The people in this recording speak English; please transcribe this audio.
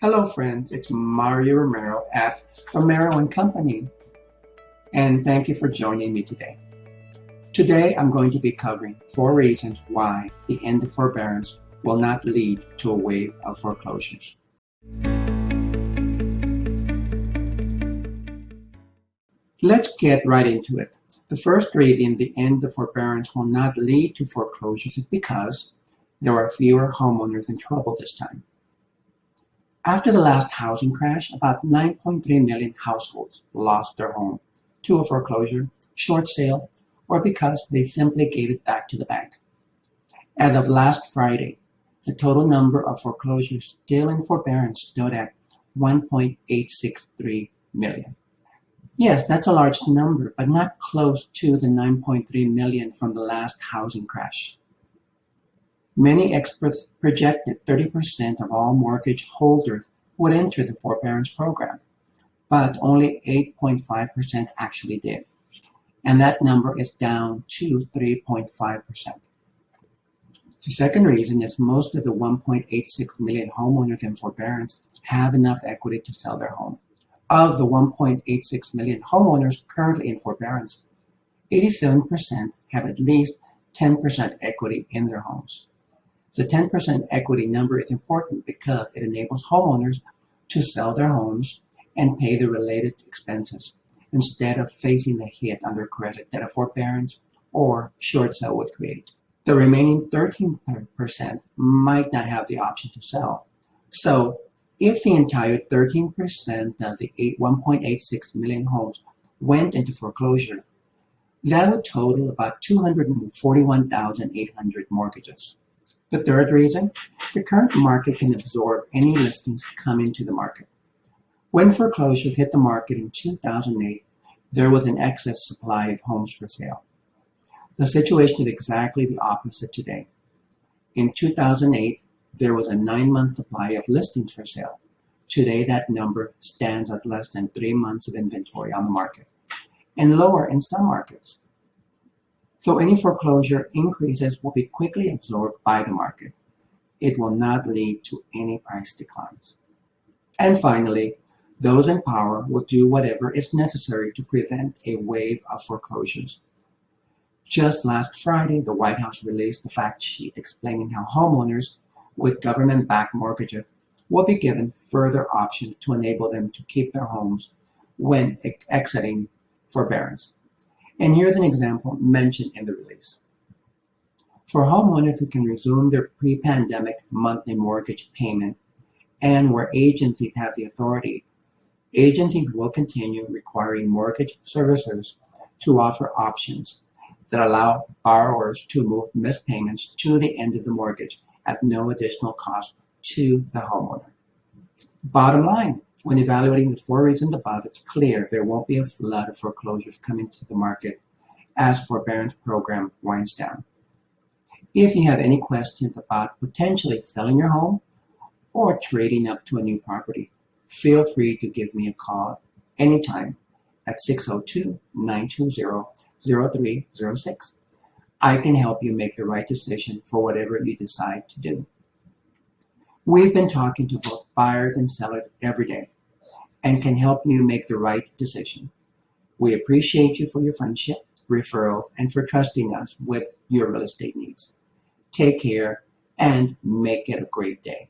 Hello friends, it's Mario Romero at Romero & Company and thank you for joining me today. Today I'm going to be covering four reasons why the end of forbearance will not lead to a wave of foreclosures. Let's get right into it. The first reason the end of forbearance will not lead to foreclosures is because there are fewer homeowners in trouble this time. After the last housing crash, about 9.3 million households lost their home to a foreclosure, short sale, or because they simply gave it back to the bank. As of last Friday, the total number of foreclosures still in forbearance stood at 1.863 million. Yes, that's a large number, but not close to the 9.3 million from the last housing crash. Many experts projected 30% of all mortgage holders would enter the forbearance program, but only 8.5% actually did. And that number is down to 3.5%. The second reason is most of the 1.86 million homeowners in forbearance have enough equity to sell their home. Of the 1.86 million homeowners currently in forbearance, 87% have at least 10% equity in their homes. The 10% equity number is important because it enables homeowners to sell their homes and pay the related expenses instead of facing the hit on their credit that a forbearance or short sale would create. The remaining 13% might not have the option to sell. So if the entire 13% of the 1.86 million homes went into foreclosure, that would total about 241,800 mortgages. The third reason, the current market can absorb any listings come into the market. When foreclosures hit the market in 2008, there was an excess supply of homes for sale. The situation is exactly the opposite today. In 2008, there was a nine-month supply of listings for sale. Today, that number stands at less than three months of inventory on the market, and lower in some markets. So any foreclosure increases will be quickly absorbed by the market. It will not lead to any price declines. And finally, those in power will do whatever is necessary to prevent a wave of foreclosures. Just last Friday, the White House released a fact sheet explaining how homeowners with government-backed mortgages will be given further options to enable them to keep their homes when exiting forbearance. And here's an example mentioned in the release. For homeowners who can resume their pre-pandemic monthly mortgage payment and where agencies have the authority, agencies will continue requiring mortgage servicers to offer options that allow borrowers to move missed payments to the end of the mortgage at no additional cost to the homeowner. Bottom line, when evaluating the four reasons above, it's clear there won't be a flood of foreclosures coming to the market as forbearance program winds down. If you have any questions about potentially selling your home or trading up to a new property, feel free to give me a call anytime at 602-920-0306. I can help you make the right decision for whatever you decide to do. We've been talking to both buyers and sellers every day and can help you make the right decision. We appreciate you for your friendship, referrals, and for trusting us with your real estate needs. Take care and make it a great day.